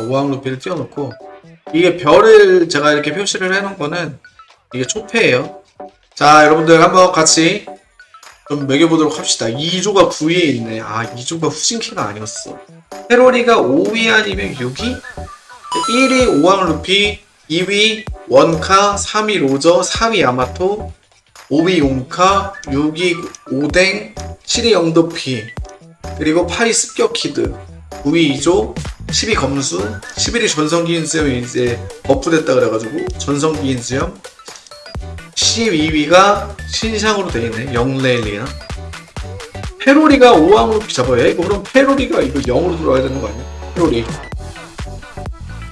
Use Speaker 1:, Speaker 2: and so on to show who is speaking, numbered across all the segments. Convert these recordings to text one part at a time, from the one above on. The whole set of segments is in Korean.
Speaker 1: 우왕 루피를 띄워놓고 이게 별을 제가 이렇게 표시를 해놓은 거는 이게 초패예요. 자 여러분들 한번 같이 좀 매겨보도록 합시다. 2조가 9위에 있네. 아 2조가 후진키가 아니었어. 페로리가 5위 아니면 6위? 1위 오왕 루피, 2위 원카, 3위 로저, 4위 야마토, 5위 용카, 6위 오댕, 7위 영도피, 그리고 8위 습격키드, 9위 이조, 10위 검수, 11위 전성기 인 수염이 이제 buff됐다 그래가지고 전성기 인 수염, 12위가 신상으로 되어있네 영레일리나 페로리가 5왕 루피 잡아야 해? 그럼 페로리가 이거 0으로 들어와야 되는 거 아니야? 페로리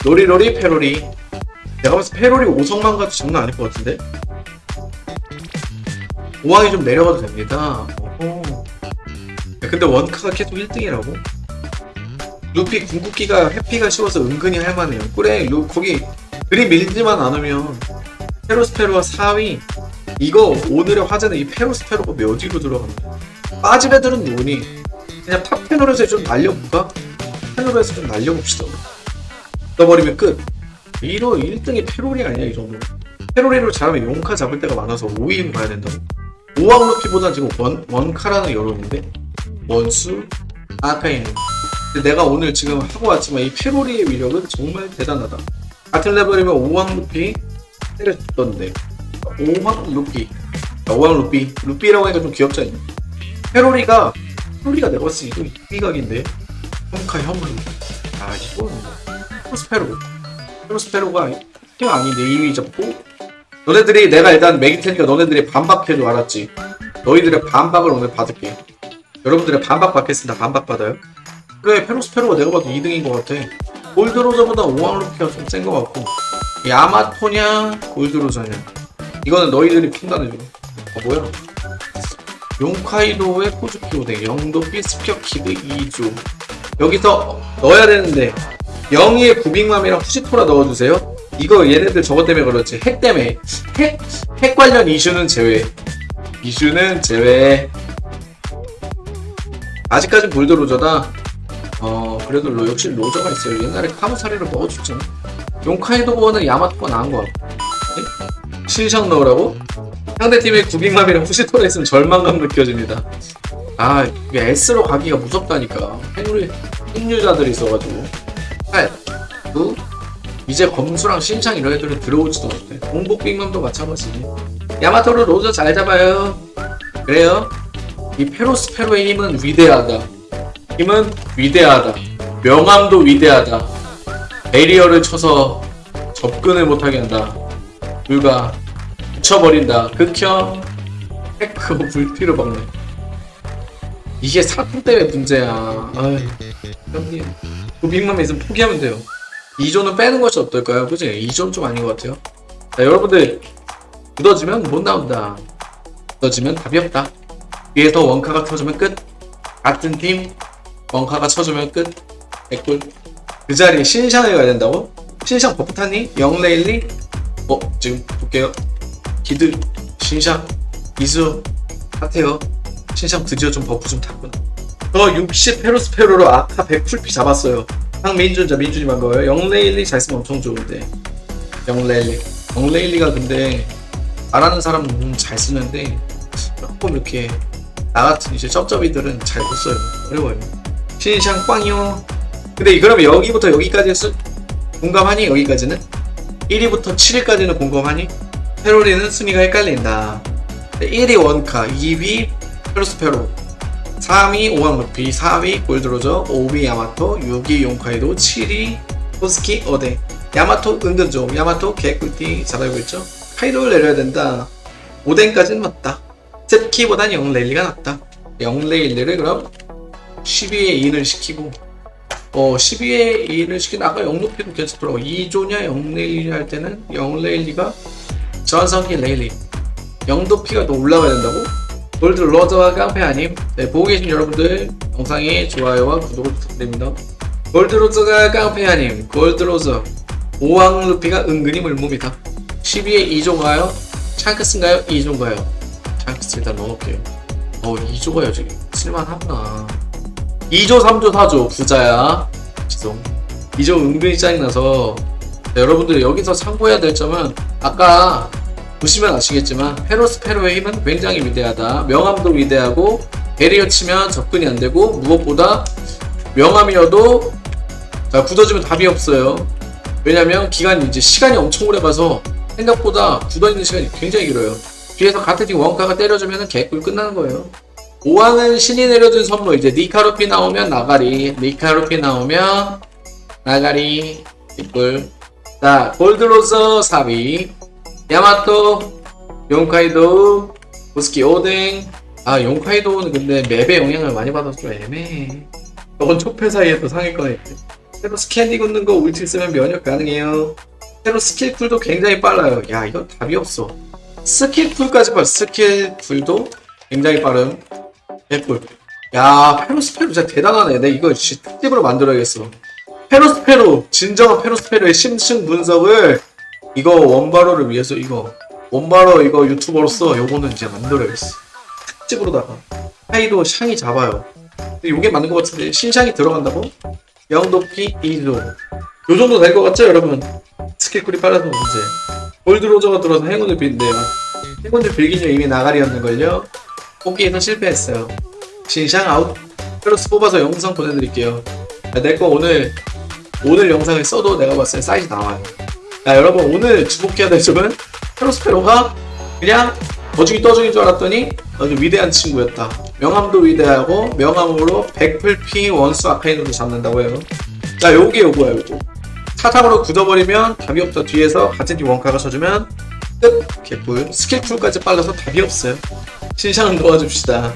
Speaker 1: 로리로리 페로리 내가 봤을 때 페로리 5성만 가도 장난 아닐 것 같은데 5왕이 좀 내려가도 됩니다. 야, 근데 원카가 계속 1등이라고? 루피 궁극기가 해피가 쉬워서 은근히 할만해요. 그래 루, 거기 그리 밀지만 않으면 페로스페로가 4위 이거 오늘의 화제는 이 페로스페로가 몇 위로 들어간다. 빠진 애들은 누구니? 그냥 탑 패널에서 좀 날려볼까? 패널에서 좀 날려봅시다. 떠버리면 끝. 1호 1등이 페로리 아니야 이 정도 페로리로 잘하면 용카 잡을 때가 많아서 5위로 가야 된다고. 5왕 루피보다 지금 원, 원카라는 여론인데? 원수? 아카인 근데 내가 오늘 지금 하고 왔지만 이 페로리의 위력은 정말 대단하다. 같은 레벨이면 5왕 루피 때려줬던데. 5왕 루피. 5왕 루피. 루피라고 하니까 좀 귀엽지 않냐? 페로리가 페로리가 내가 봤을 때 이거 이각인데. 홈카 혐을 아 이거는 프로스페로. 프로스페로가 팀 아닌데 2위 잡고. 너네들이 내가 일단 매길 테니까 너네들이 반박해줘 알았지? 너희들의 반박을 오늘 받을게. 여러분들의 반박 받겠습니다. 반박 받아요 그래 페로스페로가 내가 봐도 2등인 것 같아. 골드로저보다 5왕 루피가 좀 센 것 같고. 야마토냐 골드로저냐. 이거는 너희들이 판단해줘 아 뭐야? 용카이도의 포즈키오데 영도피 습격키드 2조. 여기서 넣어야 되는데 영희의 구빅맘이랑 후시토라 넣어주세요. 이거 얘네들 저것 때문에 그렇지. 핵 때문에. 핵, 핵 관련 이슈는 제외. 이슈는 제외. 아직까진 볼드로저다 어 그래도 로, 역시 로저가 있어요. 옛날에 카무사리를 먹어줬잖아. 용카이도보는 야마토가 나은 거 같고 네? 신상 넣으라고? 상대팀의 구빅맘이랑 후시토라 있으면 절망감 느껴집니다. 아 이게 S로 가기가 무섭다니까. 핵류, 핵류자들이 있어가지고. 8 9 이제 검수랑 신창 이런 애들은 들어오지도 못해. 공복 빅맘도 마찬가지지. 야마토로 로저 잘 잡아요. 그래요? 이 페로스페로의 힘은 위대하다 힘은 위대하다. 명함도 위대하다. 베리어를 쳐서 접근을 못하게 한다. 불가 붙여버린다. 극혐 테크 불피를 먹네. 이게 사품 때문에 문제야. 아이 형님. 그 빅맘 있으면 포기하면 돼요. 2조는 빼는 것이 어떨까요? 그지? 2조는 좀 아닌 것 같아요. 자 여러분들. 굳어지면 못 나온다. 굳어지면 답이 없다. 위에서 원카가 터주면 끝. 같은 팀 원카가 쳐주면 끝. 개꿀 그 자리에 신샹을 가야 된다고? 신샹 buff 탔니? 영레일리? 어 지금 볼게요. 기드 신샹 이수 핫해요. 신샹 드디어 좀 buff 좀 탔구나 저60 페로스페로로 아카 100풀피 잡았어요. 황민준자 민준이 반가워요. 영레일리 잘 쓰면 엄청 좋은데. 영레일리. 영레일리가 근데 말하는 사람은 음, 잘 쓰는데 조금 이렇게 나 같은 이제 쩝쩝이들은 잘 못 써요. 어려워요 신샹 꽝이요. 근데 그러면 여기부터 여기까지 쓰, 공감하니? 여기까지는? 1위부터 7위까지는 공감하니? 페로리는 순위가 헷갈린다. 1위 원카 2위 페로스페로 3위 오왕루피 4위 골드로저 5위 야마토 6위 용카이도 7위 포스키 어데. 야마토 은근 좀 야마토 개꿀띠 잘 알고 있죠? 카이도를 내려야 된다. 오덴까지는 맞다. 셉키보단 영레일리가 낫다. 영레일리를 그럼 12에 2를 시키고 어 12에 2를 시킨 아까 영루피도 괜찮더라고. 2조냐 영레일리 할 때는 영레일리가 전성기 레일리. 영도피가 더 올라가야 된다고? 골드 로저와 깡패 아님? 네, 보고 계신 여러분들 영상에 좋아요와 구독을 부탁드립니다. 골드 로저가 깡패 아님? 골드 로저 오왕 루피가 은근히 물몸이다. 12에 2조인가요? 샹크스인가요? 2조인가요? 샹크스 일단 넣어놓을게요. 어 2조가요 지금 쓸만하구나 2조 3조 4조 부자야 이점 은근히 짜증나서 자, 여러분들 여기서 참고해야 될 점은 아까 보시면 아시겠지만 페로스페로의 힘은 굉장히 위대하다. 명암도 위대하고 베리어 치면 접근이 안 되고 무엇보다 명암이어도 자, 굳어지면 답이 없어요. 왜냐면 기간이 이제 시간이 엄청 오래 가서 생각보다 굳어있는 시간이 굉장히 길어요. 뒤에서 같은 팀 원카가 때려주면 개꿀 끝나는 거예요. 5왕은 신이 내려준 선물. 이제 니카루피 나오면 나가리. 니카루피 나오면 나가리. 개꿀 자 골드로서 4위. 야마토 용카이도 우스키 오뎅. 아 용카이도는 근데 맵에 영향을 많이 받아서 좀 애매해. 저건 초패 사이에도 상위권에 새로 스캔디 굽는 거 울티 쓰면 면역 가능해요. 새로 스킬 쿨도 굉장히 빨라요. 야 이거 답이 없어. 스킬 쿨까지 봐. 스킬 쿨도 굉장히 빠름 개꿀 야 페로스페로 진짜 대단하네. 내 이거 특집으로 만들어야겠어. 페로스페로 진정한 페로스페로의 심층 분석을 이거 원바로를 위해서 이거 원바로 이거 유튜버로서 요거는 이제 만들어야겠어. 특집으로다가. 하이도 샹이 잡아요. 근데 요게 맞는 것 같은데. 신샹이 들어간다고? 영도피 2조. 요 정도 될 것 같죠 여러분? skill cool이 빨라서 문제. 골드로저가 들어서 행운을 빈대요 행운을 빌기는 이미 나가리였는걸요 뽑기에서 실패했어요. 신샹 아웃. 페로스 뽑아서 영상 보내드릴게요. 내 거 오늘 오늘 영상을 써도 내가 봤을 때 사이즈 나와요. 야 여러분 오늘 주목해야 될 점은 페로스페로가 그냥 어중이떠중인 줄 알았더니 아주 위대한 친구였다. 명함도 위대하고 명함으로 100풀피 원수 아카이누를 잡는다고 해요. 자 요게 요거야 요거. 사탕으로 굳어버리면 답이 없다 뒤에서 같은 팀 원카가 쳐주면 끝. 개꿀. 스킬 쿨까지 빨라서 답이 없어요 신상은 놓아줍시다.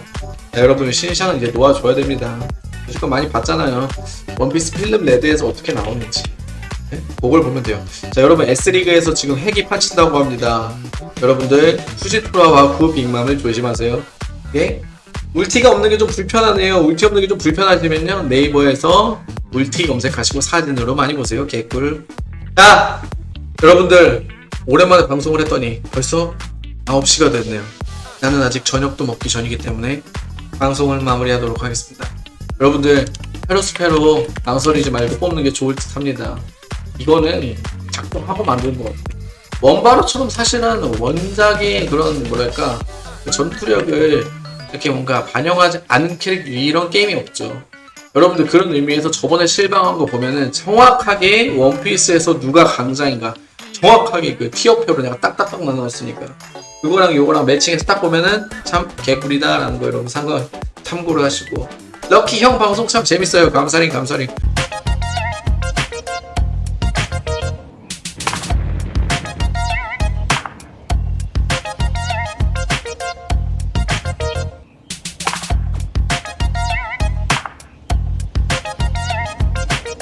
Speaker 1: 자, 여러분 신상은 이제 놓아줘야 됩니다. 무조건 많이 봤잖아요. 원피스 필름 레드에서 어떻게 나오는지. 네? 그걸 보면 돼요. 자 여러분 S리그에서 지금 핵이 파친다고 합니다. 여러분들 후지토라와 구 빅맘을 조심하세요. 예? 울티가 없는 게 좀 불편하네요. 울티 없는 게 좀 불편하시면요. 네이버에서 울티 검색하시고 사진으로 많이 보세요. 개꿀. 자 여러분들 오랜만에 방송을 했더니 벌써 9시가 됐네요 나는 아직 저녁도 먹기 전이기 때문에 방송을 마무리하도록 하겠습니다. 여러분들 페로스페로 망설이지 말고 뽑는 게 좋을 듯 합니다. 이거는 작품 한번 만드는 것 같아요. 원바로처럼 사실은 원작의 그런 뭐랄까 그 전투력을 이렇게 뭔가 반영하지 않은 캐릭터 이런 게임이 없죠. 여러분들 그런 의미에서 저번에 실방한 거 보면은 정확하게 원피스에서 누가 강자인가 정확하게 그 티어표로 내가 딱딱딱 나눠놨으니까. 그거랑 요거랑 매칭해서 딱 보면은 참 개꿀이다 라는 거 여러분 참고를 하시고. 럭키 형 방송 참 재밌어요. 감사링 감사링